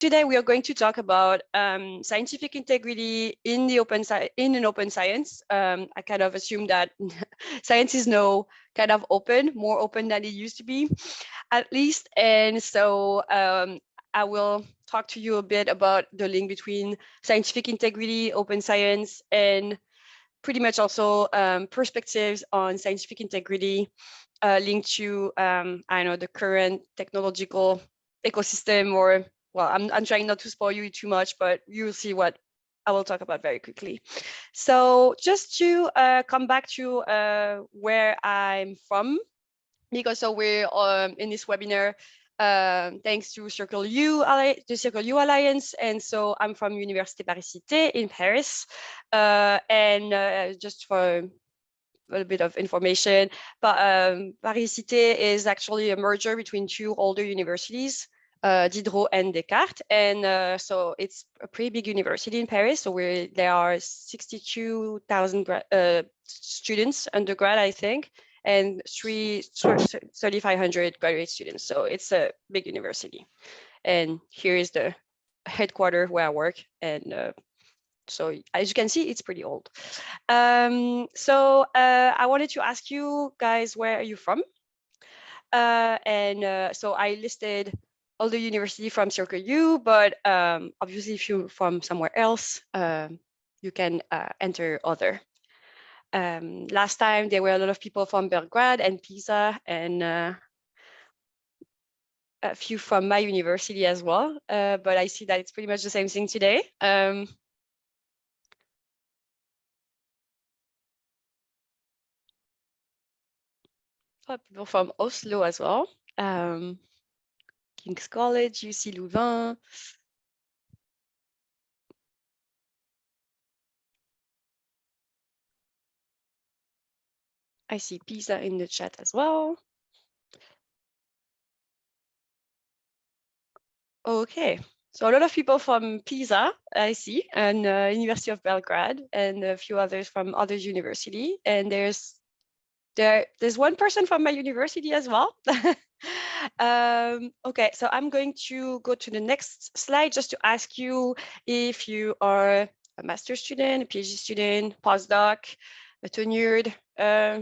Today we are going to talk about um, scientific integrity in the open in an open science. Um, I kind of assume that science is now kind of open, more open than it used to be, at least. And so um, I will talk to you a bit about the link between scientific integrity, open science, and pretty much also um, perspectives on scientific integrity uh, linked to, um, I know, the current technological ecosystem or well, I'm, I'm trying not to spoil you too much, but you'll see what I will talk about very quickly. So just to uh, come back to uh, where I'm from, because so we're um, in this webinar uh, thanks to Circle U, the Circle U Alliance. And so I'm from Université Paris-Cité in Paris. Uh, and uh, just for a little bit of information, but um, Paris-Cité is actually a merger between two older universities uh, Diderot and Descartes. And uh, so it's a pretty big university in Paris. So there are 62,000 uh, students, undergrad, I think, and three 3,500 graduate students. So it's a big university. And here is the headquarters where I work. And uh, so as you can see, it's pretty old. Um, so uh, I wanted to ask you guys, where are you from? Uh, and uh, so I listed all the university from Circle U, but um, obviously if you're from somewhere else, uh, you can uh, enter other. Um, last time there were a lot of people from Belgrade and Pisa and uh, a few from my university as well, uh, but I see that it's pretty much the same thing today. Um, people from Oslo as well. Um, King's College, UC Louvain. I see Pisa in the chat as well. Okay, so a lot of people from Pisa, I see, and uh, University of Belgrade, and a few others from other university. And there's there there's one person from my university as well. um, okay, so I'm going to go to the next slide just to ask you if you are a master student, a PhD student, postdoc, a tenured uh,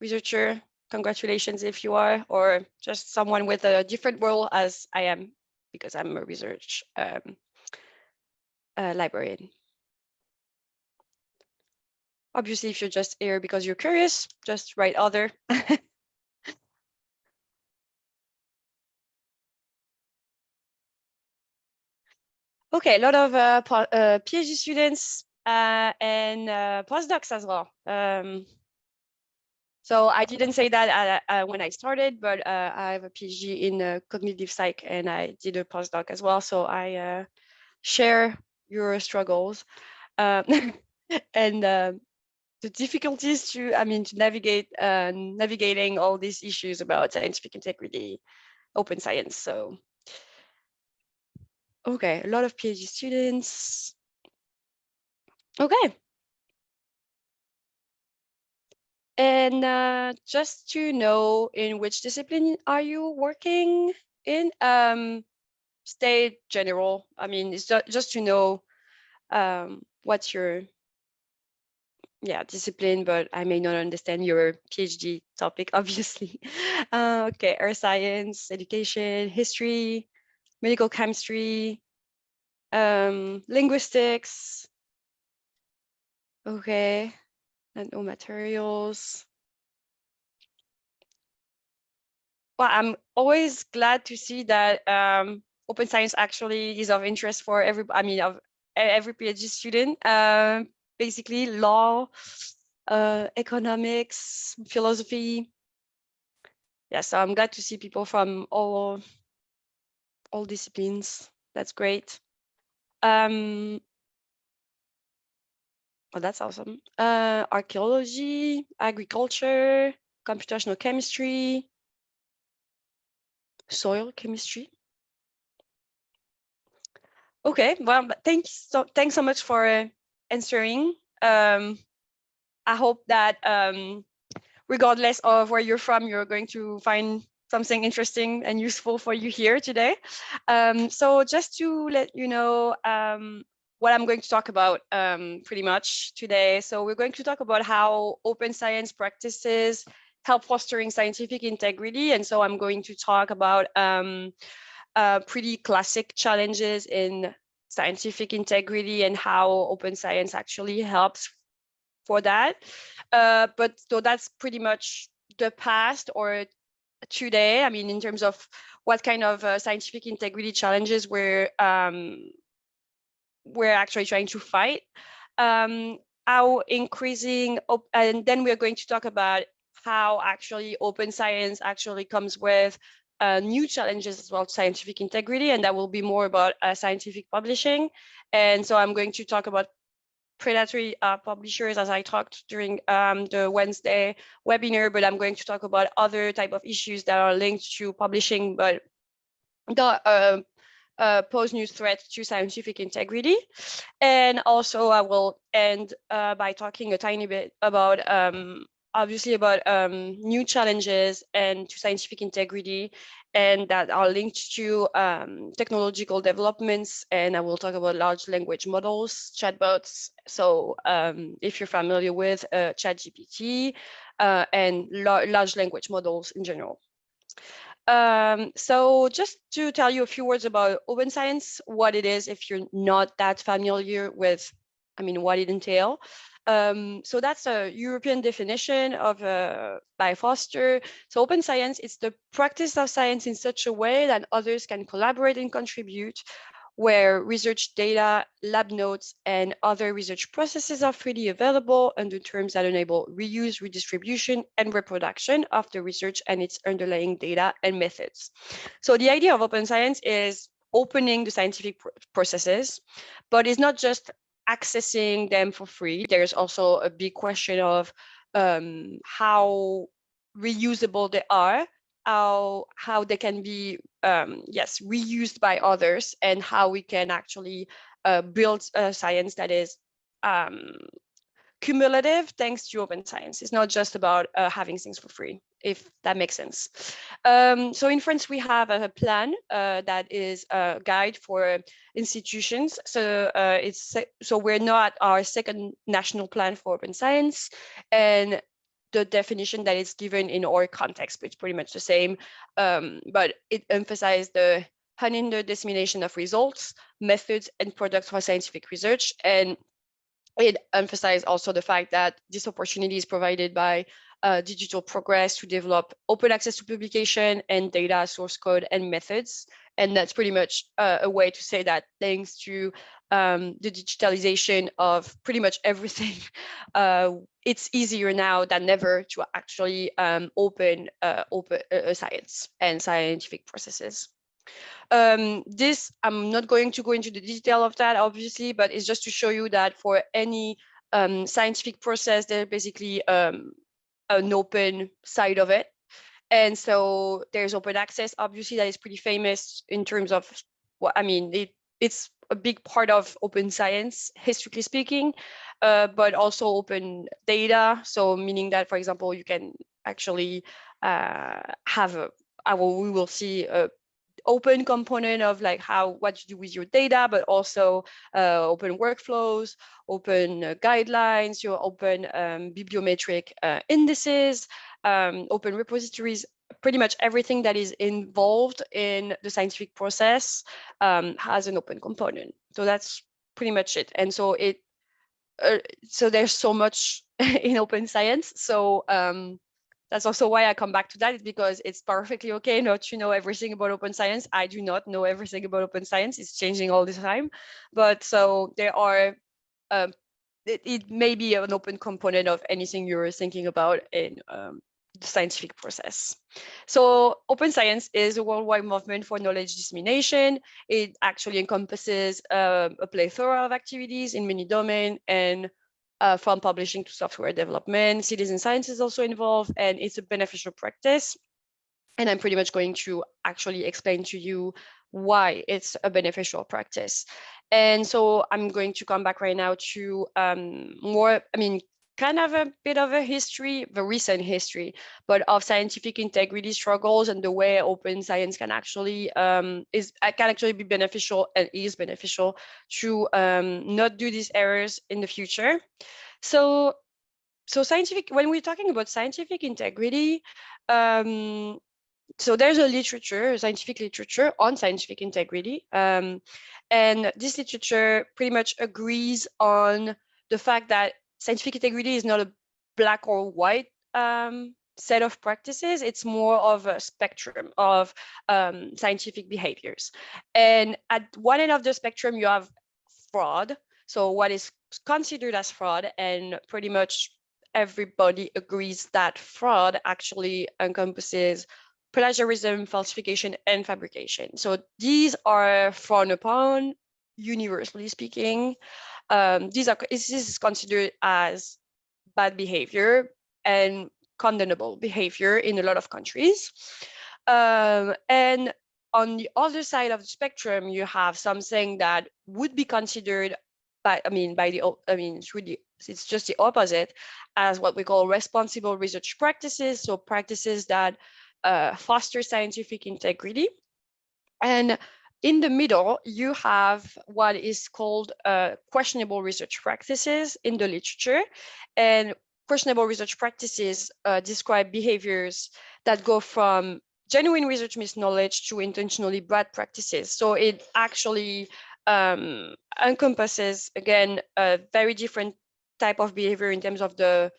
researcher. Congratulations if you are, or just someone with a different role as I am, because I'm a research um, uh, librarian. Obviously, if you're just here because you're curious, just write other. okay, a lot of uh, uh, PhD students uh, and uh, postdocs as well. Um, so I didn't say that uh, uh, when I started, but I have a PhD in cognitive psych and I did a postdoc as well. So I share your struggles. Um, and the difficulties to, I mean, to navigate, uh, navigating all these issues about scientific integrity, open science. So, okay, a lot of PhD students. Okay. And uh, just to know in which discipline are you working in? Um, stay general. I mean, it's just, just to know um, what's your yeah, discipline, but I may not understand your PhD topic, obviously. Uh, okay, earth science, education, history, medical chemistry, um, linguistics. Okay, and no materials. Well, I'm always glad to see that um, open science actually is of interest for every, I mean, of every PhD student. Um, basically law, uh, economics, philosophy. Yeah, so I'm glad to see people from all, all disciplines. That's great. Um, oh, that's awesome. Uh, archaeology, agriculture, computational chemistry, soil chemistry. Okay, well, thanks so thanks so much for uh, answering. Um, I hope that um, regardless of where you're from, you're going to find something interesting and useful for you here today. Um, so just to let you know um, what I'm going to talk about um, pretty much today. So we're going to talk about how open science practices help fostering scientific integrity. And so I'm going to talk about um, uh, pretty classic challenges in scientific integrity and how open science actually helps for that. Uh, but so that's pretty much the past or today. I mean, in terms of what kind of uh, scientific integrity challenges we're um, we're actually trying to fight. Um, how increasing, and then we're going to talk about how actually open science actually comes with uh, new challenges as well to scientific integrity, and that will be more about uh, scientific publishing. And so I'm going to talk about predatory uh, publishers as I talked during um, the Wednesday webinar, but I'm going to talk about other type of issues that are linked to publishing, but the uh, uh, pose new threat to scientific integrity. And also I will end uh, by talking a tiny bit about um, obviously about um, new challenges and to scientific integrity and that are linked to um, technological developments. And I will talk about large language models, chatbots. So um, if you're familiar with uh, ChatGPT uh, and lar large language models in general. Um, so just to tell you a few words about open science, what it is, if you're not that familiar with, I mean, what it entails. Um, so that's a European definition of uh, by Foster. So open science is the practice of science in such a way that others can collaborate and contribute, where research data, lab notes, and other research processes are freely available under terms that enable reuse, redistribution, and reproduction of the research and its underlying data and methods. So the idea of open science is opening the scientific processes, but it's not just accessing them for free. There's also a big question of um, how reusable they are, how how they can be um, yes reused by others, and how we can actually uh, build a science that is um, cumulative thanks to open science. It's not just about uh, having things for free, if that makes sense. Um, so in France, we have a plan uh, that is a guide for institutions. So uh, it's so we're not our second national plan for open science, and the definition that is given in our context, it's pretty much the same, um, but it emphasizes the unhindered dissemination of results, methods, and products for scientific research, and it emphasized also the fact that this opportunity is provided by uh, digital progress to develop open access to publication and data source code and methods. And that's pretty much uh, a way to say that thanks to um, the digitalization of pretty much everything, uh, it's easier now than ever to actually um, open, uh, open uh, science and scientific processes. Um, this, I'm not going to go into the detail of that, obviously, but it's just to show you that for any um, scientific process, there's basically um, an open side of it. And so there's open access, obviously, that is pretty famous in terms of what I mean, it, it's a big part of open science, historically speaking, uh, but also open data. So meaning that, for example, you can actually uh, have a, I will, we will see a open component of like how what you do with your data, but also uh, open workflows, open uh, guidelines, your open um, bibliometric uh, indices, um, open repositories, pretty much everything that is involved in the scientific process um, has an open component. So that's pretty much it. And so it, uh, so there's so much in open science. So um, that's also why I come back to that is because it's perfectly okay not to know everything about open science. I do not know everything about open science. It's changing all the time. But so there are, um, it, it, may be an open component of anything you're thinking about in um, the scientific process. So open science is a worldwide movement for knowledge dissemination. It actually encompasses uh, a plethora of activities in many domains and uh, from publishing to software development. Citizen science is also involved and it's a beneficial practice. And I'm pretty much going to actually explain to you why it's a beneficial practice. And so I'm going to come back right now to um, more, I mean, kind of a bit of a history, the recent history, but of scientific integrity struggles and the way open science can actually um, is uh, can actually be beneficial and is beneficial to um, not do these errors in the future. So, so scientific when we're talking about scientific integrity, um, so there's a literature, scientific literature on scientific integrity. Um, and this literature pretty much agrees on the fact that scientific integrity is not a black or white um, set of practices. It's more of a spectrum of um, scientific behaviors. And at one end of the spectrum, you have fraud. So what is considered as fraud and pretty much everybody agrees that fraud actually encompasses plagiarism, falsification, and fabrication. So these are frowned upon, universally speaking. Um, these are this is considered as bad behavior and condemnable behavior in a lot of countries. Um, and on the other side of the spectrum, you have something that would be considered by, I mean, by the, I mean, it's really, it's just the opposite as what we call responsible research practices. So practices that uh, foster scientific integrity. And in the middle, you have what is called uh, questionable research practices in the literature. And questionable research practices uh, describe behaviors that go from genuine research misknowledge to intentionally bad practices. So it actually um, encompasses, again, a very different type of behavior in terms of the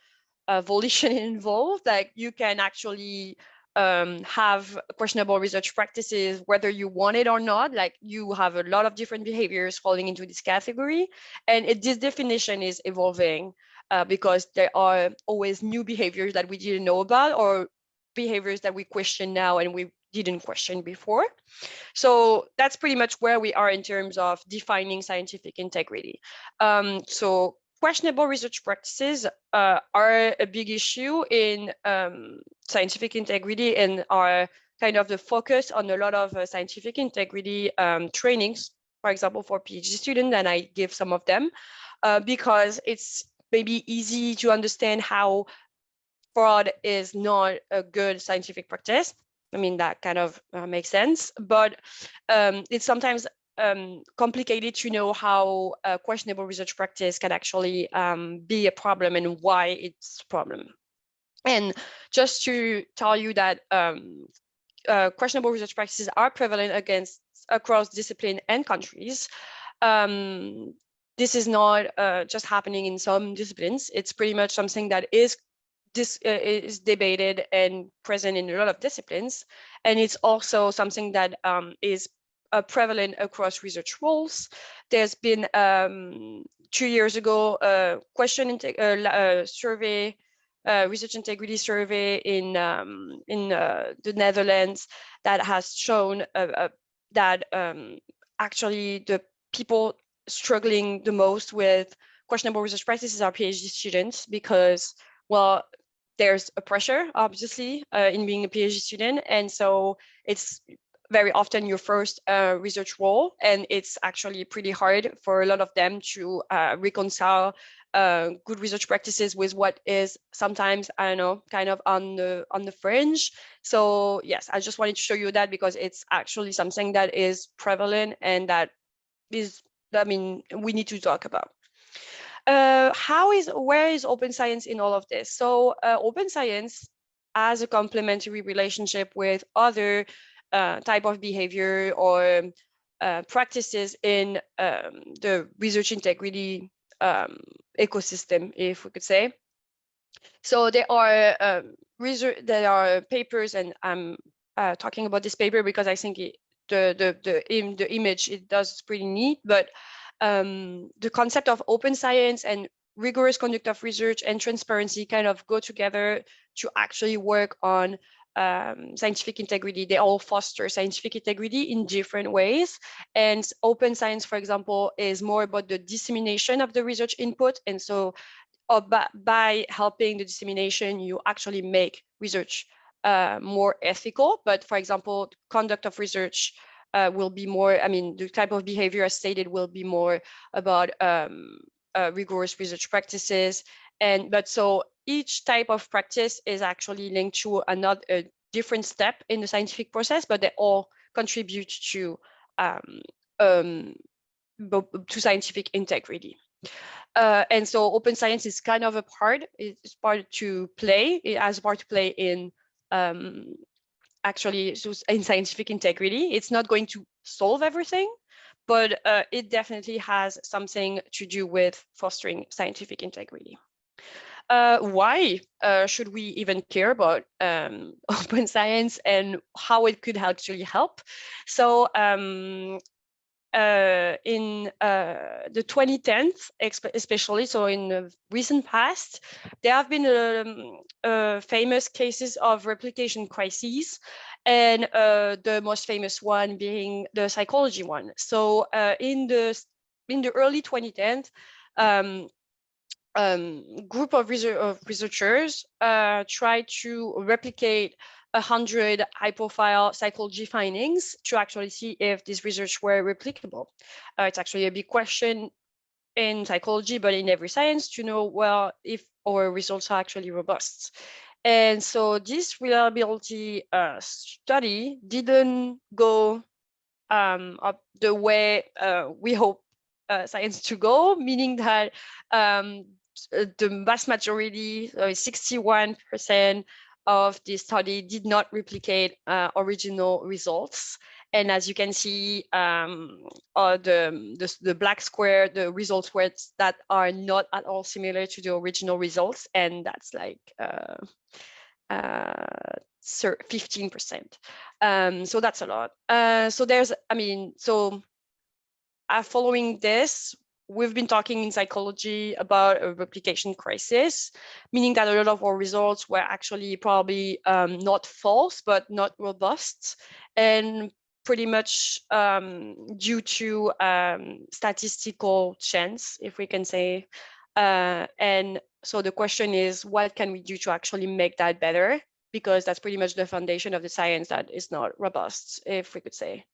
uh, volition involved. Like you can actually um, have questionable research practices, whether you want it or not, like you have a lot of different behaviors falling into this category. And it, this definition is evolving uh, because there are always new behaviors that we didn't know about or behaviors that we question now and we didn't question before. So that's pretty much where we are in terms of defining scientific integrity. Um, so questionable research practices uh, are a big issue in um, scientific integrity and are kind of the focus on a lot of uh, scientific integrity um, trainings, for example, for PhD students, and I give some of them uh, because it's maybe easy to understand how fraud is not a good scientific practice. I mean, that kind of uh, makes sense, but um, it's sometimes um, complicated to know how questionable research practice can actually um, be a problem and why it's a problem. And just to tell you that um, uh, questionable research practices are prevalent against across discipline and countries. Um, this is not uh, just happening in some disciplines. It's pretty much something that is this uh, is debated and present in a lot of disciplines. And it's also something that um, is uh, prevalent across research roles. There's been um, two years ago a question uh, survey, uh, research integrity survey in um, in uh, the Netherlands that has shown uh, uh, that um, actually the people struggling the most with questionable research practices are PhD students because, well, there's a pressure, obviously, in being a PhD student. And so it's very often your first uh, research role, and it's actually pretty hard for a lot of them to uh, reconcile uh, good research practices with what is sometimes I don't know kind of on the on the fringe. So yes, I just wanted to show you that because it's actually something that is prevalent and that is I mean we need to talk about. Uh, how is where is open science in all of this? So uh, open science as a complementary relationship with other uh, type of behavior or uh, practices in um, the research integrity um, ecosystem, if we could say. So there are um, research, there are papers, and I'm uh, talking about this paper because I think it, the the the, Im, the image it does pretty neat. But um, the concept of open science and rigorous conduct of research and transparency kind of go together to actually work on um, scientific integrity. They all foster scientific integrity in different ways. And open science, for example, is more about the dissemination of the research input. And so uh, by, helping the dissemination, you actually make research uh, more ethical. But for example, conduct of research uh, will be more, I mean, the type of behavior as stated will be more about um, uh, rigorous research practices And but so each type of practice is actually linked to another a different step in the scientific process, but they all contribute to um, um, to scientific integrity. Uh, and so open science is kind of a part, it's part to play, it has a part to play in um, actually in scientific integrity. It's not going to solve everything, but uh, it definitely has something to do with fostering scientific integrity. Uh, why uh, should we even care about um, open science and how it could actually help? So um, uh, in uh, the 2010s, especially, so in the recent past, there have been um, uh, famous cases of replication crises, and uh, the most famous one being the psychology one. So in the in the early 2010s, um, um, group of, research, of researchers uh, tried to replicate 100 high-profile psychology findings to actually see if these research were replicable. Uh, it's actually a big question in psychology, but in every science to know, well, if our results are actually robust. And so this reliability uh, study didn't go um, up the way uh, we hope uh, science to go, meaning that um, the vast majority, 61% of the study did not replicate uh, original results. And as you can see, um, uh, the, the, the, black square, the results that are not at all similar to the original results. And that's like uh, 15%. Uh, um, so that's a lot. Uh, so there's, I mean, so uh, following this, we've been talking in psychology about a replication crisis, meaning that a lot of our results were actually probably um, not false, but not robust, and pretty much um, due to um, statistical chance, if we can say. Uh, and so the question is, what can we do to actually make that better? Because that's pretty much the foundation of the science that is not robust, if we could say.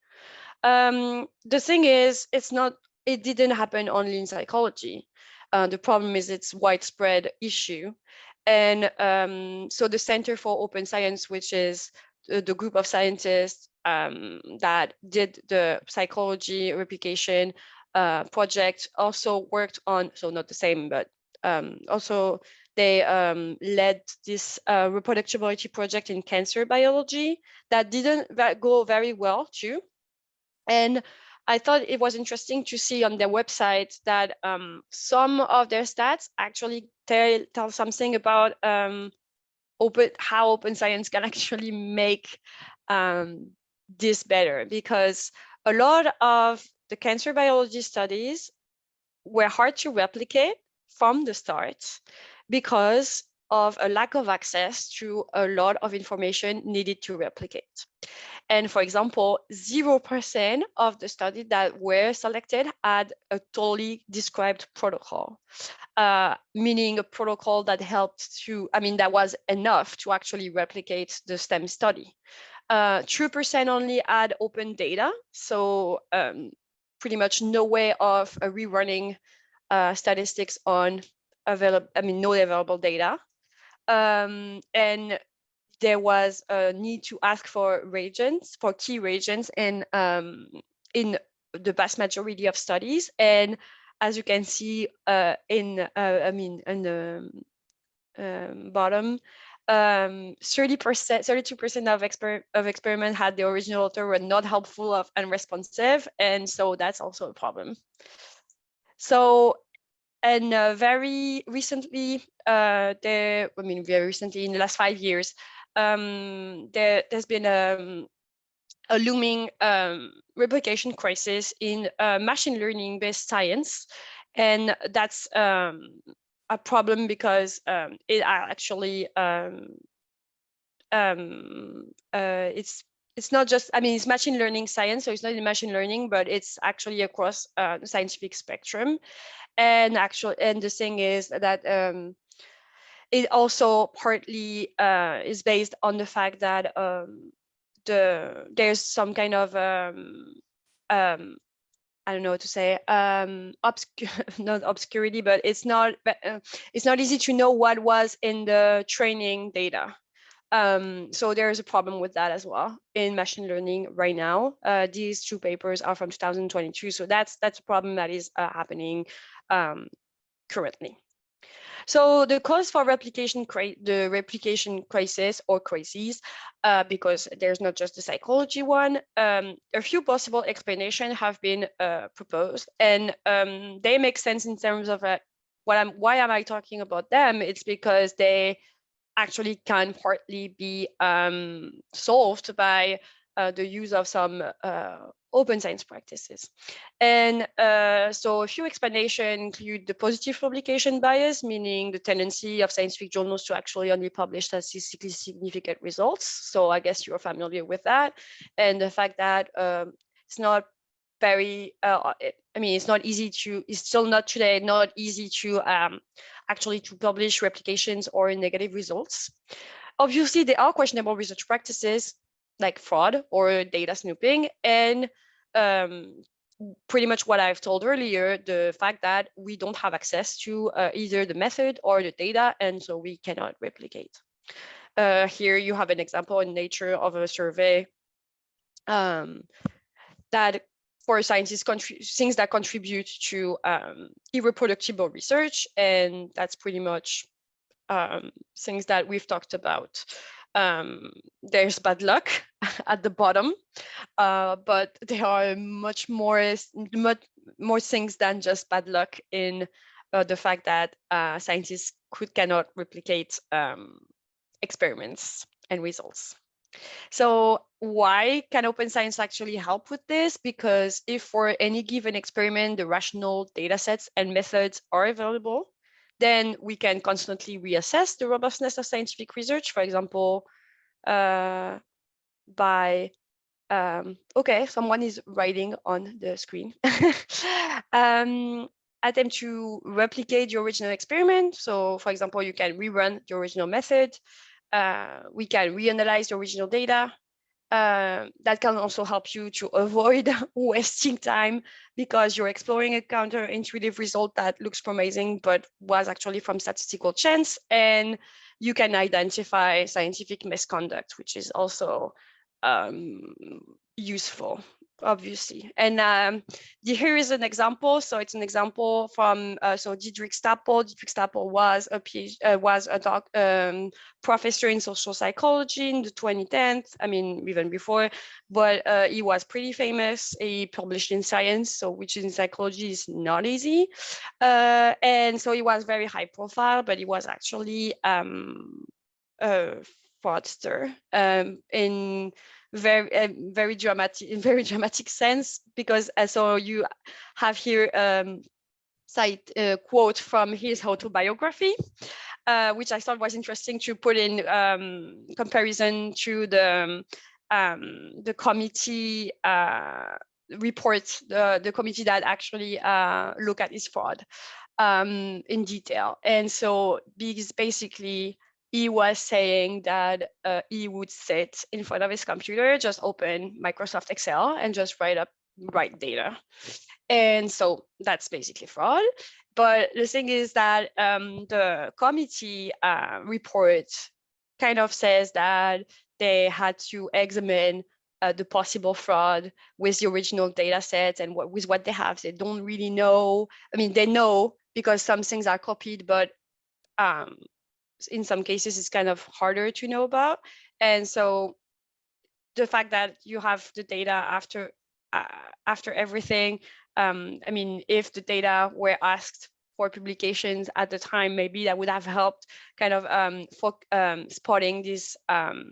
Um, the thing is, it's not it didn't happen only in psychology. Uh, the problem is it's widespread issue. And um, so the Center for Open Science, which is the, the group of scientists um, that did the psychology replication uh, project also worked on, so not the same, but um, also they um, led this uh, reproducibility project in cancer biology that didn't go very well too. And I thought it was interesting to see on their website that um, some of their stats actually tell, tell something about um, open how open science can actually make um, this better because a lot of the cancer biology studies were hard to replicate from the start because of a lack of access to a lot of information needed to replicate. And for example, 0% of the studies that were selected had a totally described protocol, uh, meaning a protocol that helped to, I mean, that was enough to actually replicate the STEM study. 2% uh, only had open data, so um, pretty much no way of uh, rerunning uh, statistics on available, I mean, no available data. Um, and there was a need to ask for reagents, for key reagents in, um, in the vast majority of studies. And as you can see uh, in, uh, I mean, in the um, bottom, 30%, um, 32% of, exper of experiment had the original author were not helpful of unresponsive. And so that's also a problem. So, and uh, very recently, uh, I mean, very recently in the last five years, um, there, has been a, um, a looming um, replication crisis in uh, machine learning based science. And that's um, a problem because um, it actually um, uh, it's it's not just I mean it's machine learning science, so it's not in machine learning, but it's actually across uh, the scientific spectrum. And actually, and the thing is that um, it also partly uh, is based on the fact that um, the there's some kind of um, um, I don't know what to say, um, obscure, not obscurity, but it's not, uh, it's not easy to know what was in the training data. Um, so there is a problem with that as well in machine learning right now. Uh, these two papers are from 2022, so that's that's a problem that is uh, happening um, currently. So the cause for replication, the replication crisis or crises, uh, because there's not just the psychology one, um, a few possible explanations have been uh, proposed, and um, they make sense in terms of uh, what I'm. Why am I talking about them? It's because they actually can partly be um, solved by uh, the use of some uh, open science practices. And uh, so a few explanations include the positive publication bias, meaning the tendency of scientific journals to actually only publish statistically significant results. So I guess you're familiar with that. And the fact that um, it's not very, uh, I mean, it's not easy to, it's still not today, not easy to um, actually to publish replications or negative results. Obviously, there are questionable research practices like fraud or data snooping and um, pretty much what I've told earlier, the fact that we don't have access to uh, either the method or the data, and so we cannot replicate. Uh, here you have an example in Nature of a survey um, that for scientists, things that contribute to um, irreproducible research, and that's pretty much um, things that we've talked about um, there's bad luck at the bottom, uh, but there are much more, much more things than just bad luck in uh, the fact that uh, scientists could cannot replicate um, experiments and results. So why can open science actually help with this? Because if for any given experiment, the rational data sets and methods are available, then we can constantly reassess the robustness of scientific research, for example, uh, by, um, okay, someone is writing on the screen. um, attempt to replicate the original experiment. So for example, you can rerun the original method. Uh, we can reanalyze the original data. Uh, that can also help you to avoid wasting time because you're exploring a counterintuitive result that looks promising but was actually from statistical chance and you can identify scientific misconduct which is also um, useful obviously. And um, here is an example. So it's an example from uh, so Diederik Stapel. Diederik Stapel was a PhD, uh, was a doc, um, professor in social psychology in the 2010s. I mean, even before, but uh, he was pretty famous. He published in Science, so which in psychology is not easy. Uh, and so he was very high profile, but he was actually um, a fraudster um, in very uh, very dramatic in very dramatic sense because uh, so you have here um a quote from his autobiography uh, which I thought was interesting to put in um, comparison to the um, the committee uh, report, the, the committee that actually uh, look at his fraud um, in detail. And so because basically he was saying that uh, he would sit in front of his computer, just open Microsoft Excel and just write up write data. And so that's basically fraud. But the thing is that um, the committee uh, report kind of says that they had to examine uh, the possible fraud with the original data sets and what with what they have. They don't really know. I mean, they know because some things are copied, but um, in some cases it's kind of harder to know about. And so the fact that you have the data after uh, after everything, um, I mean, if the data were asked for publications at the time, maybe that would have helped kind of um, for um, spotting these um,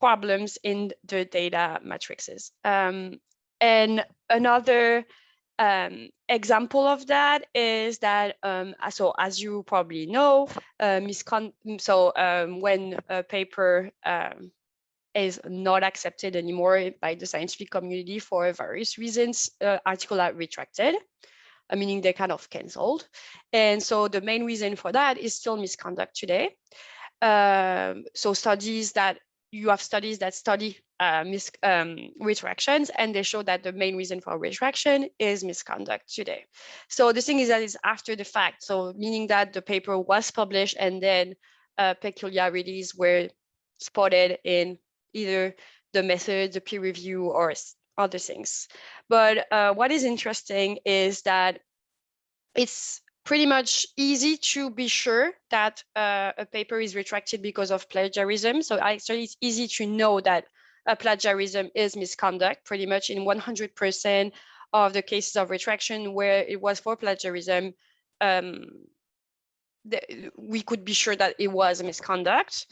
problems in the data matrices. Um, and another um, example of that is that um, so as you probably know uh, miscon so um, when a paper um, is not accepted anymore by the scientific community for various reasons uh, articles are retracted uh, meaning they're kind of cancelled and so the main reason for that is still misconduct today. Um, so studies that you have studies that study uh, mis um, retractions and they show that the main reason for retraction is misconduct today. So the thing is that it's after the fact. So meaning that the paper was published and then uh, peculiarities were spotted in either the method, the peer review or other things. But uh, what is interesting is that it's pretty much easy to be sure that uh, a paper is retracted because of plagiarism. So actually it's easy to know that a plagiarism is misconduct pretty much in 100% of the cases of retraction where it was for plagiarism. Um, the, we could be sure that it was a misconduct.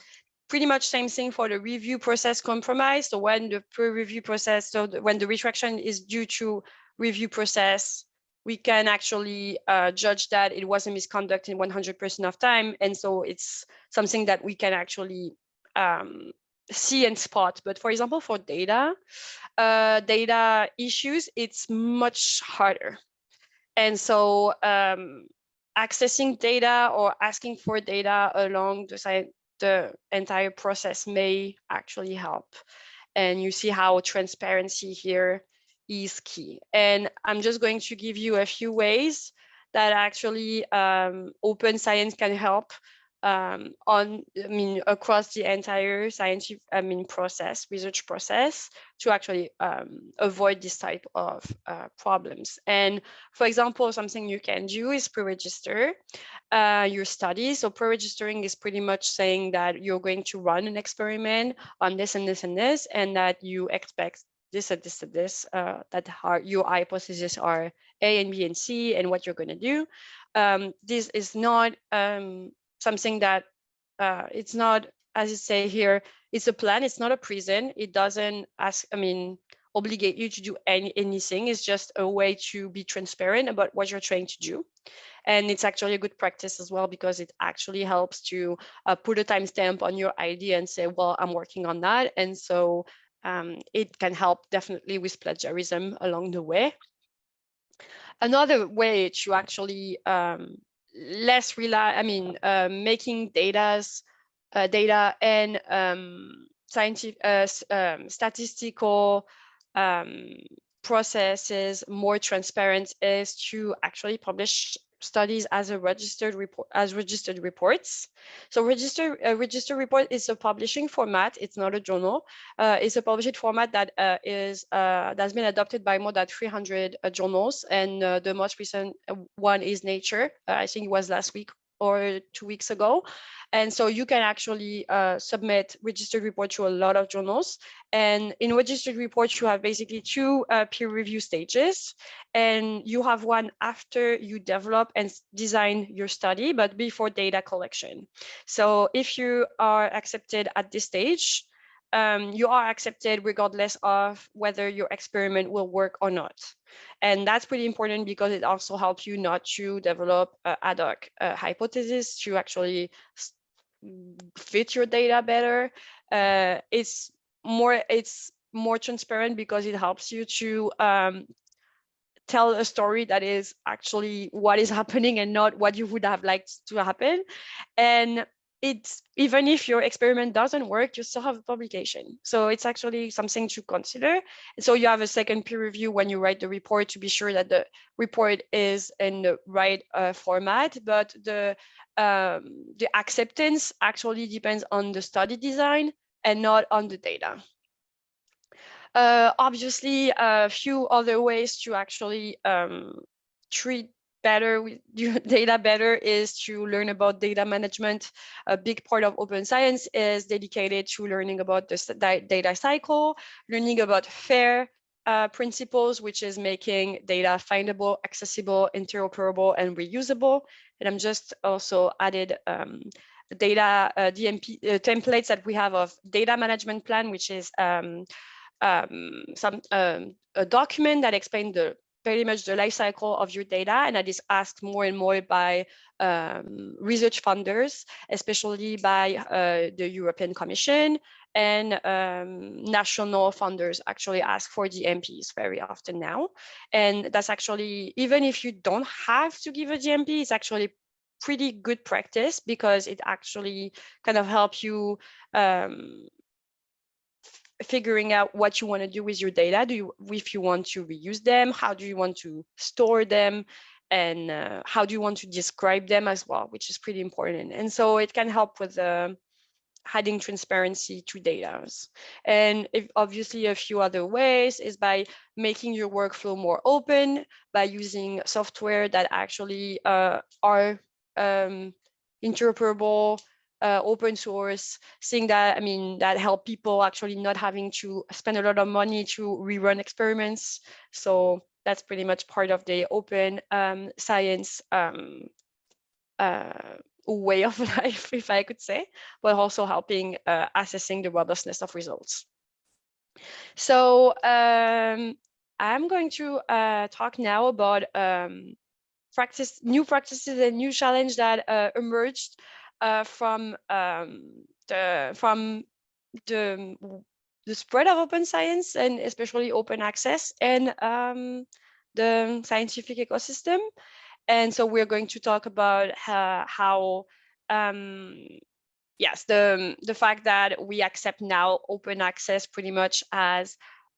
Pretty much same thing for the review process compromise. So when the peer review process, so the, when the retraction is due to review process we can actually uh, judge that it was a misconduct in 100% of time. And so it's something that we can actually um, see and spot. But for example, for data, uh, data issues, it's much harder. And so um, accessing data or asking for data along the, the entire process may actually help. And you see how transparency here is key. And I'm just going to give you a few ways that actually um, open science can help um, on, I mean, across the entire scientific, I mean, process, research process to actually um, avoid this type of uh, problems. And for example, something you can do is pre-register uh, your study. So pre-registering is pretty much saying that you're going to run an experiment on this and this and this, and that you expect this and this and this, uh, that are your hypotheses are A and B and C and what you're going to do. Um, this is not um, something that uh, it's not, as you say here, it's a plan. It's not a prison. It doesn't ask, I mean, obligate you to do any, anything. It's just a way to be transparent about what you're trying to do. And it's actually a good practice as well because it actually helps to uh, put a timestamp on your idea and say, well, I'm working on that. And so um, it can help definitely with plagiarism along the way. Another way to actually um, less rely, I mean, uh, making data's, uh, data and um, scientific, uh, um, statistical um, processes more transparent is to actually publish studies as a registered report as registered reports. So register a registered report is a publishing format. It's not a journal. Uh, it's a published format that uh, is uh, that's been adopted by more than 300 uh, journals, and uh, the most recent uh, one is Nature. I think it was last week or two weeks ago. And so you can actually uh, submit registered report to a lot of journals. And in registered reports, you have basically two uh, peer review stages. And you have one after you develop and design your study, but before data collection. So if you are accepted at this stage, um, you are accepted regardless of whether your experiment will work or not. And that's pretty important because it also helps you not to develop uh, ad hoc uh, hypothesis to actually fit your data better. Uh, it's more it's more transparent because it helps you to um, tell a story that is actually what is happening and not what you would have liked to happen. And it's even if your experiment doesn't work, you still have a publication. So it's actually something to consider. so you have a second peer review when you write the report to be sure that the report is in the right uh, format, but the um, the acceptance actually depends on the study design and not on the data. Uh, obviously, a few other ways to actually um, treat better with data better is to learn about data management. A big part of open science is dedicated to learning about the data cycle, learning about FAIR uh, principles, which is making data findable, accessible, interoperable, and reusable. And I'm just also added um, data uh, DMP uh, templates that we have of data management plan, which is um, um, some um, a document that explains the very much the life cycle of your data and that is asked more and more by um, research funders, especially by uh, the European Commission and um, national funders actually ask for the DMPs very often now. And that's actually, even if you don't have to give a DMP, it's actually pretty good practice because it actually kind of help you um, figuring out what you want to do with your data. Do you, if you want to reuse them, how do you want to store them, and uh, how do you want to describe them as well, which is pretty important. And so it can help with uh, adding transparency to data. And if, obviously a few other ways is by making your workflow more open, by using software that actually uh, are um, interoperable, uh, open source, seeing that, I mean, that help people actually not having to spend a lot of money to rerun experiments. So that's pretty much part of the open um, science um, uh, way of life, if I could say, but also helping uh, assessing the robustness of results. So um, I'm going to uh, talk now about um, practice, new practices and new challenge that uh, emerged from um, the from the the spread of open science and especially open access and um, the scientific ecosystem. And so we're going to talk about uh, how, um, yes, the, the fact that we accept now open access pretty much as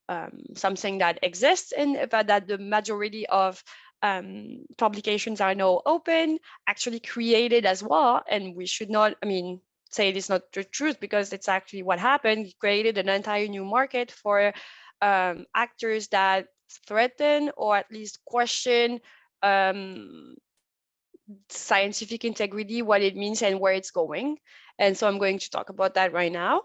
um, something that exists and but that the majority of um, publications are now open, actually created as well. And we should not, I mean, say it is not the truth because it's actually what happened. It created an entire new market for um, actors that threaten or at least question um, scientific integrity, what it means and where it's going. And so I'm going to talk about that right now.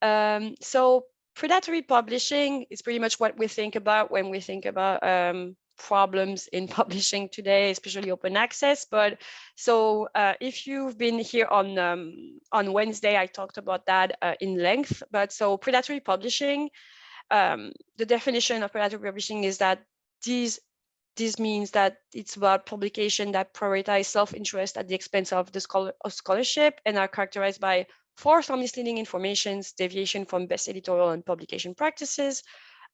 Um, so predatory publishing is pretty much what we think about when we think about um, problems in publishing today, especially open access. But so uh, if you've been here on um, on Wednesday, I talked about that uh, in length. But so predatory publishing, um, the definition of predatory publishing is that these this means that it's about publication that prioritize self-interest at the expense of the scholar of scholarship and are characterized by false or misleading informations, deviation from best editorial and publication practices,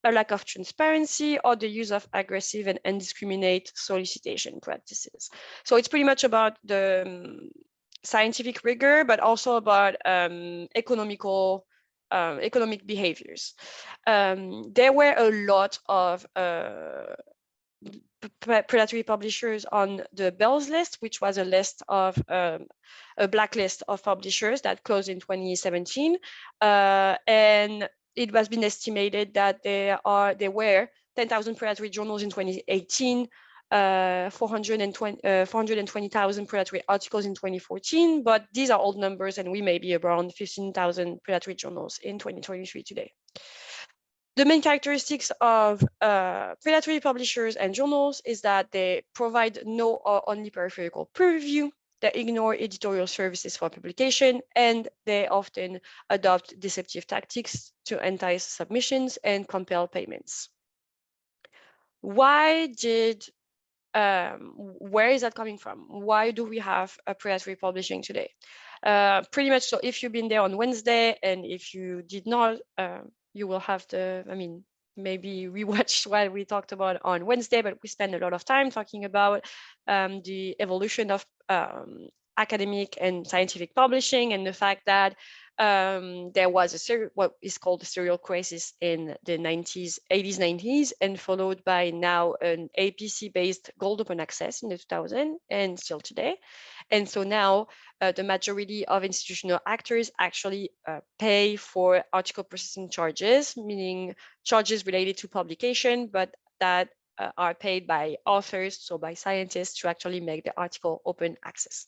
a lack of transparency, or the use of aggressive and indiscriminate solicitation practices. So it's pretty much about the um, scientific rigor, but also about um, economical um, economic behaviors. Um, there were a lot of uh, predatory publishers on the Beall's list, which was a list of um, a blacklist of publishers that closed in 2017. Uh, and it has been estimated that there are there were 10,000 predatory journals in 2018, uh, 420,000 uh, 420, predatory articles in 2014, but these are old numbers and we may be around 15,000 predatory journals in 2023 today. The main characteristics of uh, predatory publishers and journals is that they provide no or only peripheral peer review, they ignore editorial services for publication, and they often adopt deceptive tactics to entice submissions and compel payments. Why did, um, where is that coming from? Why do we have a predatory publishing today? Uh, pretty much so if you've been there on Wednesday and if you did not, uh, you will have the, I mean, maybe rewatch what we talked about on Wednesday, but we spend a lot of time talking about um, the evolution of um, academic and scientific publishing and the fact that um, there was a what is called a serial crisis in the 90s, 80s, 90s, and followed by now an APC-based gold open access in the 2000 and still today. And so now uh, the majority of institutional actors actually uh, pay for article processing charges, meaning charges related to publication, but that uh, are paid by authors, so by scientists to actually make the article open access.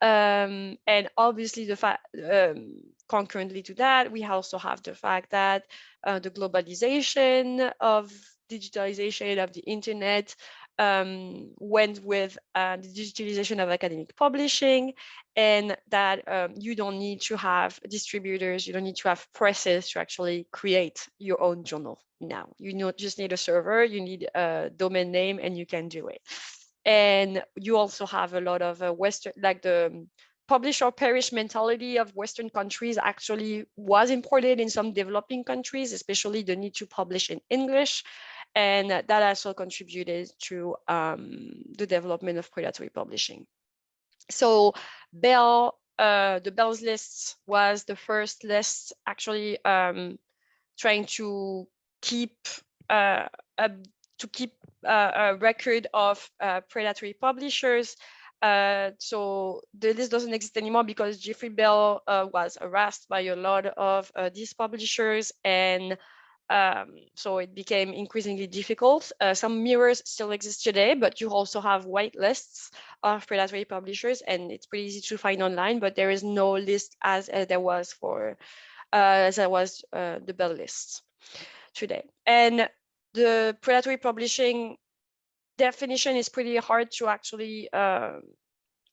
Um, and obviously the fact, um, concurrently to that, we also have the fact that uh, the globalization of digitalization of the internet um, went with uh, the digitalization of academic publishing and that um, you don't need to have distributors, you don't need to have presses to actually create your own journal now. You not just need a server, you need a domain name and you can do it. And you also have a lot of uh, Western, like the um, publish or perish mentality of Western countries actually was imported in some developing countries, especially the need to publish in English. And that also contributed to um, the development of predatory publishing. So Beall, uh, the Beall's list was the first list actually um, trying to keep uh, a, to keep uh, a record of uh, predatory publishers. Uh, so the list doesn't exist anymore because Jeffrey Beall uh, was harassed by a lot of uh, these publishers and um, so it became increasingly difficult. Uh, some mirrors still exist today, but you also have white lists of predatory publishers and it's pretty easy to find online, but there is no list as uh, there was for, uh, as there was uh, the Beall list today. And the predatory publishing definition is pretty hard to actually uh,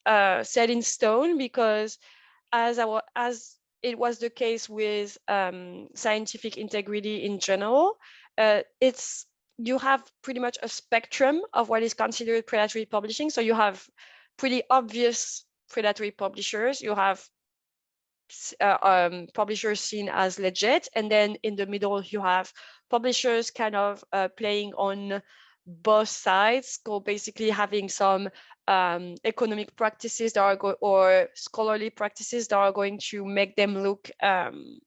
uh, set in stone because as I as it was the case with um, scientific integrity in general. Uh, it's you have pretty much a spectrum of what is considered predatory publishing. So you have pretty obvious predatory publishers. You have uh, um, publishers seen as legit, and then in the middle you have publishers kind of uh, playing on both sides, so basically having some um, economic practices that are go or scholarly practices that are going to make them look um,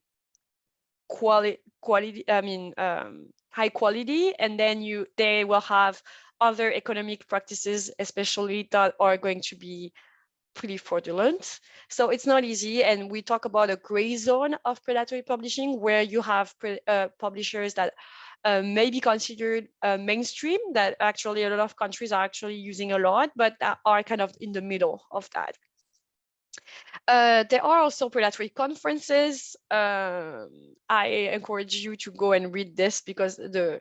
quality quality I mean um, high quality. And then you they will have other economic practices especially that are going to be pretty fraudulent. So it's not easy. And we talk about a gray zone of predatory publishing where you have uh, publishers that uh, may be considered uh, mainstream that actually a lot of countries are actually using a lot, but are kind of in the middle of that. Uh, there are also predatory conferences. Um, I encourage you to go and read this because the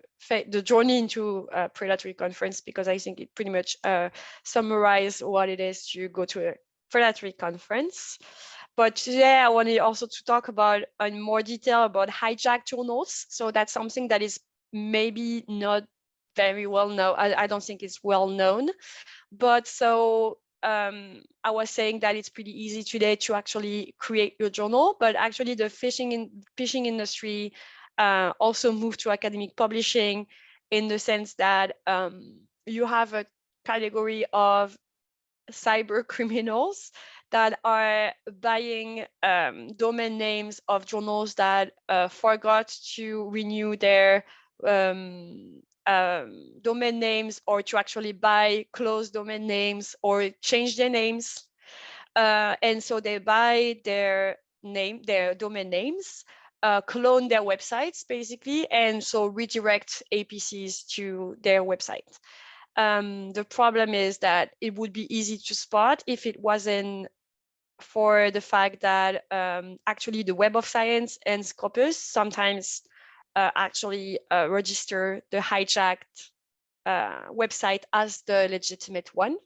the journey into a predatory conference, because I think it pretty much uh, summarizes what it is to go to a predatory conference. But today I wanted also to talk about in more detail about hijacked journals. So that's something that is maybe not very well known. I, I don't think it's well known. But so um, I was saying that it's pretty easy today to actually create your journal, but actually the phishing in phishing industry uh, also moved to academic publishing in the sense that um, you have a category of cyber criminals that are buying um, domain names of journals that uh, forgot to renew their um, um, domain names or to actually buy closed domain names or change their names. Uh, and so they buy their name, their domain names, uh, clone their websites basically, and so redirect APCs to their website. Um, the problem is that it would be easy to spot if it wasn't for the fact that um, actually the Web of Science and Scopus sometimes actually uh, register the hijacked uh, website as the legitimate one.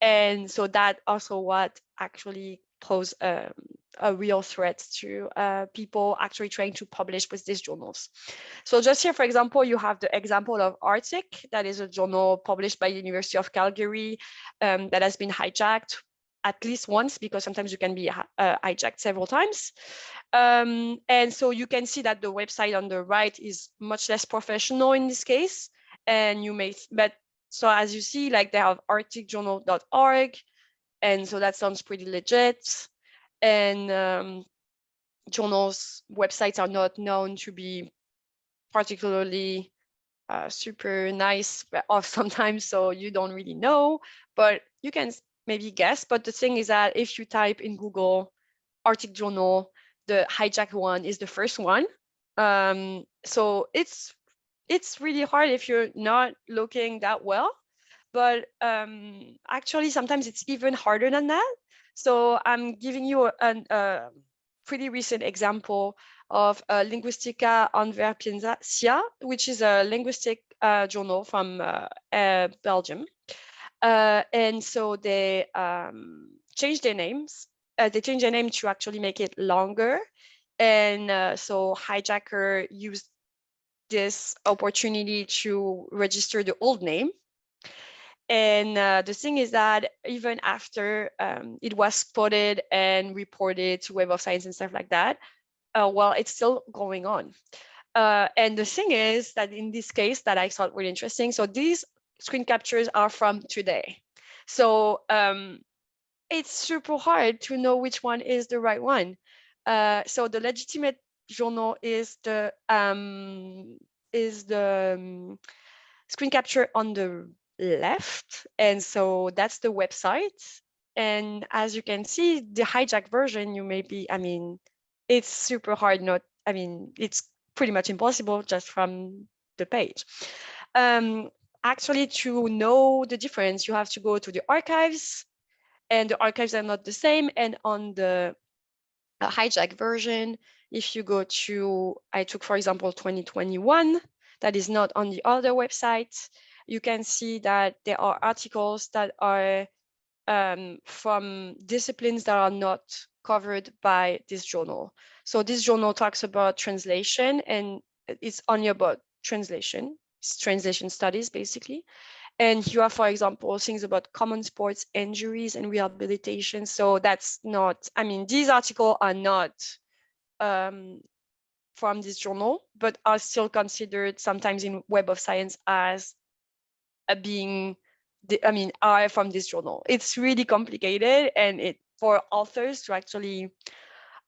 And so that also what actually pose um, a real threat to uh, people actually trying to publish with these journals. So just here, for example, you have the example of Arctic, that is a journal published by the University of Calgary um, that has been hijacked at least once because sometimes you can be uh, hijacked several times. Um, and so you can see that the website on the right is much less professional in this case. And you may, but so as you see, like they have arcticjournal.org. And so that sounds pretty legit. And um, journals websites are not known to be particularly uh, super nice off sometimes, so you don't really know, but you can maybe guess. But the thing is that if you type in Google Arctic Journal, the hijack one is the first one. Um, so it's it's really hard if you're not looking that well. But um, actually, sometimes it's even harder than that. So I'm giving you a, pretty recent example of uh, Linguistica Antwerpensia, which is a linguistic uh, journal from uh Belgium. Uh, and so they um, changed their names. Uh, they changed their name to actually make it longer. And uh, so hijacker used this opportunity to register the old name. And uh, the thing is that even after um, it was spotted and reported to Web of Science and stuff like that, uh, well, it's still going on. Uh, and the thing is that in this case that I thought really interesting, so these screen captures are from today. So um, it's super hard to know which one is the right one. Uh, so the legitimate journal is the um, is the um, screen capture on the left. And so that's the website. And as you can see, the hijack version, you may be, I mean, it's super hard not, I mean, it's pretty much impossible just from the page. Um, actually, to know the difference, you have to go to the archives and the archives are not the same. And on the uh, hijack version, if you go to, I took, for example, 2021, that is not on the other website, you can see that there are articles that are um, from disciplines that are not covered by this journal. So this journal talks about translation and it's only about translation, translation studies basically. And here are, for example, things about common sports injuries and rehabilitation. So that's not, I mean, these articles are not um, from this journal, but are still considered sometimes in Web of Science as uh, being, the, I mean, are from this journal. It's really complicated and it for authors to actually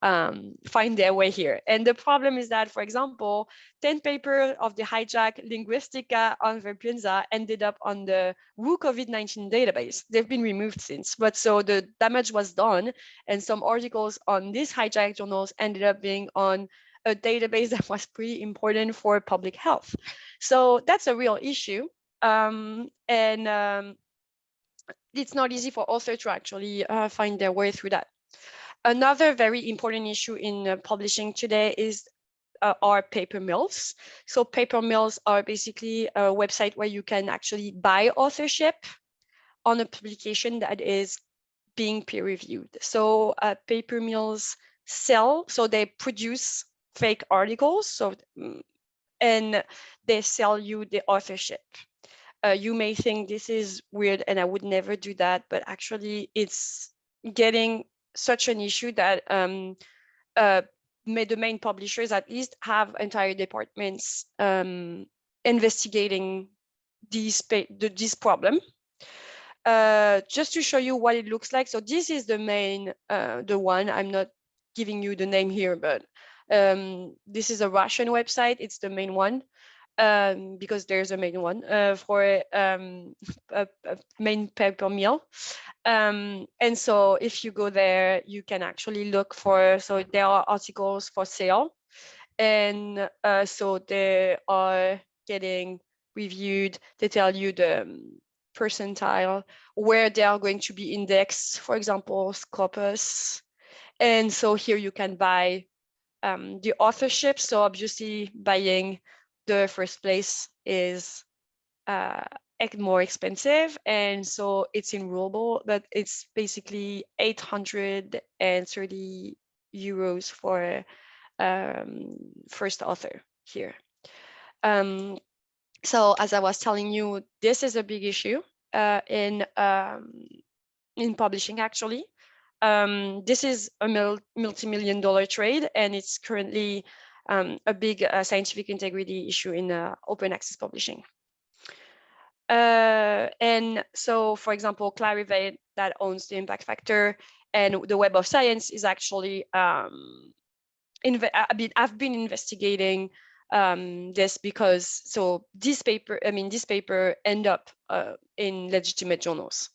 um, find their way here. And the problem is that, for example, 10 papers of the hijack Linguistica Antwerpensia ended up on the WHO COVID-19 database. They've been removed since, but so the damage was done. And some articles on these hijack journals ended up being on a database that was pretty important for public health. So that's a real issue. Um, and um, it's not easy for authors to actually uh, find their way through that. Another very important issue in uh, publishing today is uh, paper mills. So paper mills are basically a website where you can actually buy authorship on a publication that is being peer reviewed. So uh, paper mills sell, so they produce fake articles. So mm, and they sell you the authorship. Uh, you may think this is weird and I would never do that, but actually it's getting such an issue that um, uh, the main publishers at least have entire departments um, investigating these the, this problem. Uh, just to show you what it looks like. So this is the main, uh, the one, I'm not giving you the name here, but um, this is a Russian website. It's the main one um, because there's a main one uh, for um, a, a, main paper mill. Um, and so if you go there, you can actually look for, so there are articles for sale. And uh, so they are getting reviewed. They tell you the um, percentile, where they are going to be indexed, for example, Scopus. And so here you can buy um, the authorship. So obviously buying the first place is uh, more expensive. And so it's in ruble, but it's basically 830 euros for um, first author here. Um, so as I was telling you, this is a big issue uh, in um, in publishing actually. Um, this is a multi-million dollar trade and it's currently um, a big uh, scientific integrity issue in uh, open access publishing. Uh, and so, for example, Clarivate that owns the impact factor and the Web of Science is actually, um, mean, I've been investigating um, this because, so this paper, I mean, this paper end up uh, in legitimate journals.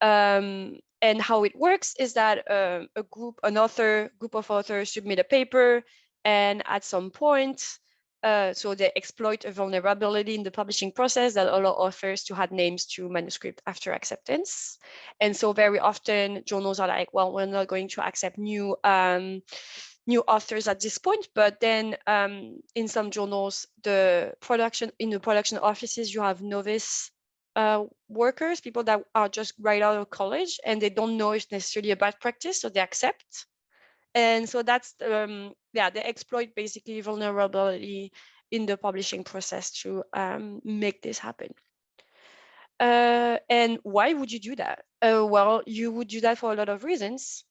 Um, and how it works is that uh, a group, an author, group of authors submit a paper, and at some point, uh, so they exploit a vulnerability in the publishing process that allow authors to add names to manuscript after acceptance. And so very often journals are like, well, we're not going to accept new um, new authors at this point, but then um, in some journals, the production in the production offices, you have novice uh, workers, people that are just right out of college and they don't know it's necessarily a bad practice, so they accept. And so that's, um, yeah, they exploit basically vulnerability in the publishing process to um, make this happen. Uh, and why would you do that? Uh, well, you would do that for a lot of reasons.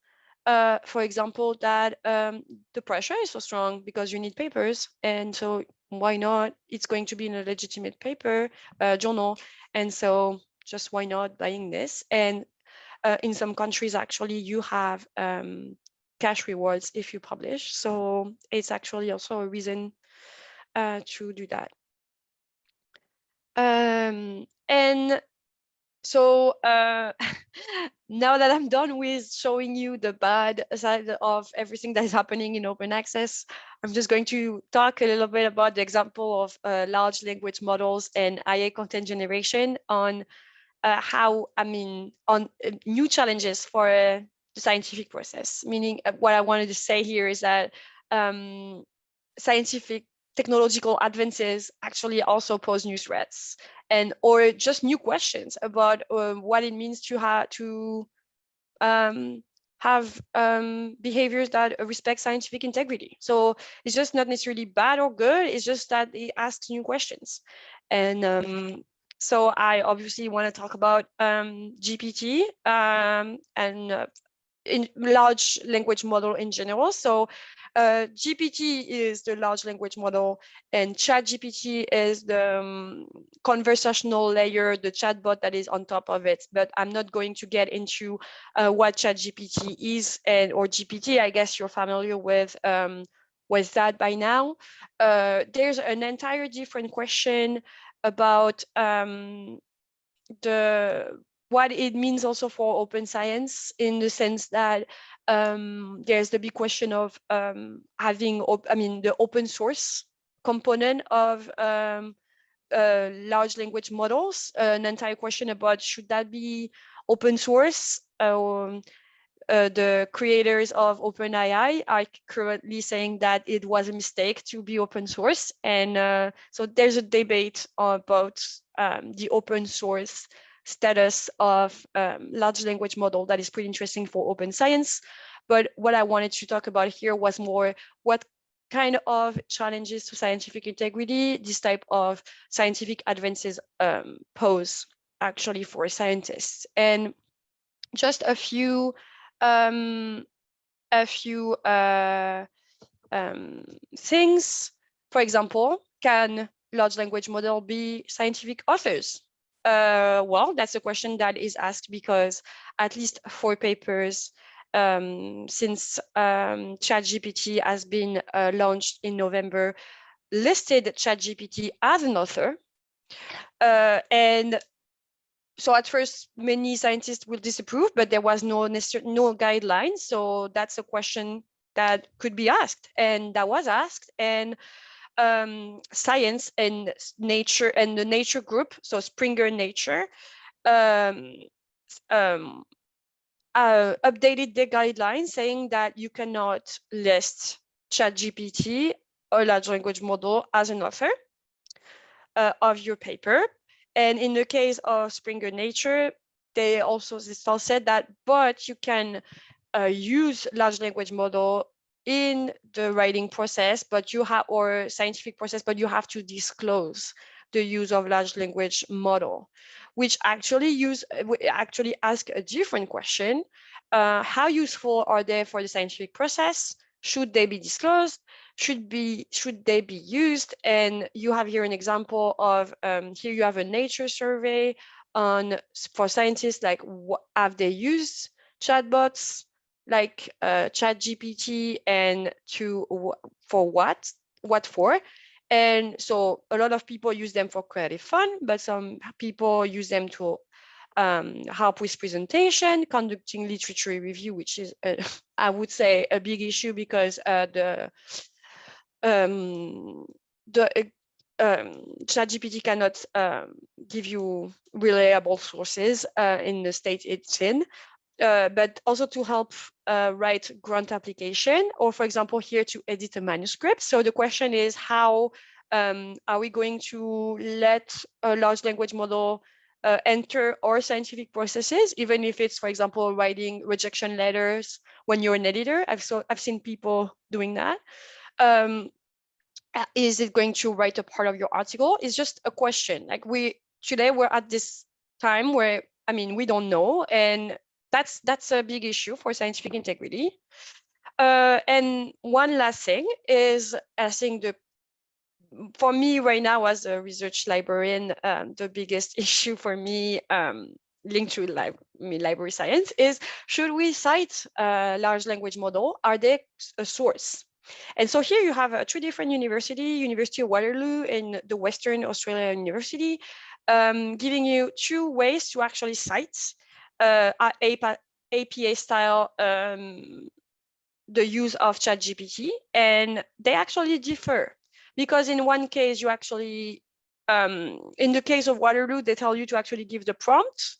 Uh, for example, that um, the pressure is so strong because you need papers. And so why not? It's going to be in a legitimate paper uh, journal. And so just why not buying this? And uh, in some countries, actually, you have um, cash rewards if you publish. So it's actually also a reason uh, to do that. Um, and so uh, now that I'm done with showing you the bad side of everything that is happening in open access, I'm just going to talk a little bit about the example of uh, large language models and IA content generation on uh, how, I mean, on uh, new challenges for uh, scientific process. Meaning uh, what I wanted to say here is that um, scientific technological advances actually also pose new threats and or just new questions about um, what it means to have to um, have um, behaviors that respect scientific integrity. So it's just not necessarily bad or good. It's just that it asks new questions. And um, so I obviously want to talk about um, GPT um, and uh, in large language model in general. So uh, GPT is the large language model and ChatGPT is the um, conversational layer, the chatbot that is on top of it. But I'm not going to get into uh, what ChatGPT is and or GPT. I guess you're familiar with um, with that by now. Uh, there's an entire different question about um, the what it means also for open science in the sense that um, there's the big question of um, having, I mean, the open source component of um, uh, large language models, uh, an entire question about should that be open source? Um, uh, the creators of OpenAI are currently saying that it was a mistake to be open source. And uh, so there's a debate about um, the open source status of um, large language model that is pretty interesting for open science. But what I wanted to talk about here was more what kind of challenges to scientific integrity this type of scientific advances um, pose actually for scientists. And just a few um, a few uh, um, things. For example, can large language model be scientific authors? Uh, well, that's a question that is asked because at least four papers um, since um, ChatGPT has been uh, launched in November listed ChatGPT as an author. Uh, and so at first, many scientists will disapprove, but there was no no guideline. So that's a question that could be asked, and that was asked. And um, science and nature and the nature group, so Springer Nature, um, um, uh, updated the guidelines saying that you cannot list ChatGPT or large language model as an author uh, of your paper. And in the case of Springer Nature, they also said that, but you can uh, use large language model in the writing process, but you have or scientific process, but you have to disclose the use of large language model, which actually use actually ask a different question. Uh, how useful are they for the scientific process? Should they be disclosed? Should be should they be used? And you have here an example of um, here you have a nature survey on for scientists like what have they used chatbots like uh, ChatGPT and to for what what for? And so a lot of people use them for creative fun but some people use them to um, help with presentation conducting literature review which is uh, i would say a big issue because uh, the um, the um, ChatGPT cannot um, give you reliable sources uh, in the state it's in uh, but also to help uh, write grant application or for example here to edit a manuscript. So the question is how um, are we going to let a large language model uh, enter our scientific processes, even if it's, for example, writing rejection letters when you're an editor. I've, so, I've seen people doing that. Um, uh, is it going to write a part of your article? It's just a question. Like we, today we're at this time where, I mean, we don't know. And that's that's a big issue for scientific integrity. Uh, and one last thing is, I think the for me right now as a research librarian, um, the biggest issue for me um, linked to library science is, should we cite a large language model? Are they a source? And so here you have uh, two different university, University of Waterloo and the Western Australia University, um, giving you two ways to actually cite APA, APA style um, the use of ChatGPT, and they actually differ because in one case you actually, um, in the case of Waterloo, they tell you to actually give the prompt,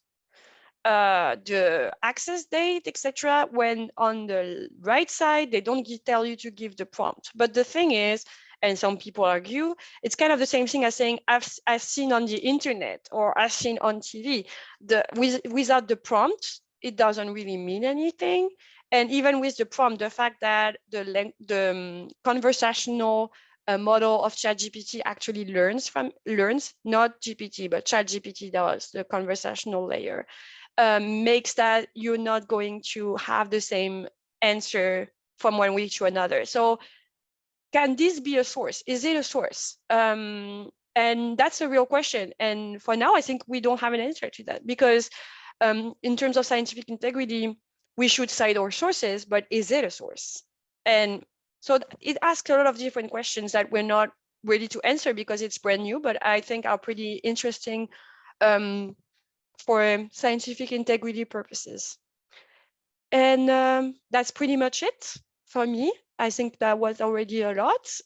uh, the access date, etc. When on the right side, they don't tell you to give the prompt. But the thing is, and some people argue, it's kind of the same thing as saying I've, I've seen on the internet or I've seen on TV. The, with, without the prompt, it doesn't really mean anything. And even with the prompt, the fact that the, the um, conversational uh, model of ChatGPT actually learns from learns, not GPT, but ChatGPT does, the conversational layer, um, makes that you're not going to have the same answer from one week to another. So can this be a source? Is it a source? Um, and that's a real question. And for now, I think we don't have an answer to that because um, in terms of scientific integrity, we should cite our sources, but is it a source? And so it asks a lot of different questions that we're not ready to answer because it's brand new, but I think are pretty interesting um, for scientific integrity purposes. And um, that's pretty much it for me. I think that was already a lot.